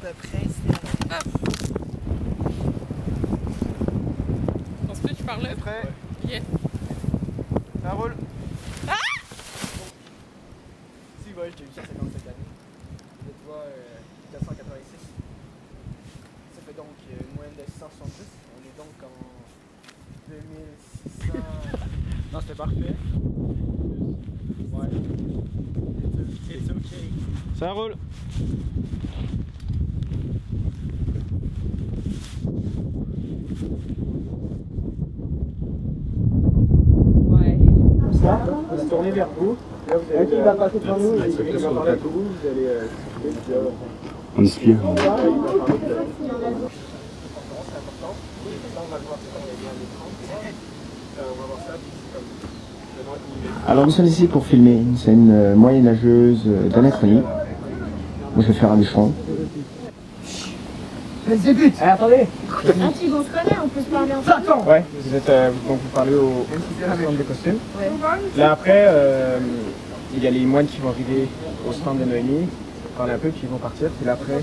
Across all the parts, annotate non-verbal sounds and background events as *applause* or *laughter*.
peu près. Est-ce que tu parles là? Prêt Yeah. Ça roule Ah Si, ouais, j'ai eu 150 cette année. Je te vois, euh, 486. Ça fait donc euh, une moyenne de 170. On est donc en 2600. *laughs* non, c'était parfait. Ouais. It's okay. Ça roule on va se tourner vers vous. Ok, il va passer devant nous, il va parler avec vous, vous allez... euh, euh, On espère. il va parler de- C'est important. Ça, on il- Alors nous sommes ici pour filmer une scène euh, moyenâgeuse d'anachronie. Moi je vais faire un bûcheron. Eh, attendez Ah, tu on se connaît, on peut se parler ensemble. Ouais, vous êtes euh, donc vous parlez au au stand des costumes. Là après, euh, il y a les moines qui vont arriver au stand de Noémie, parler un peu, puis ils vont partir. Puis là après,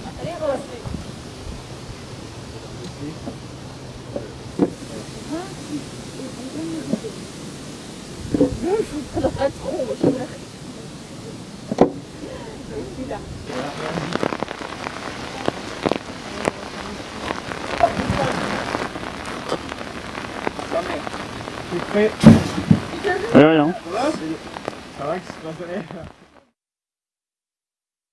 T'es prêt Ouais, rien. Ça va, se passe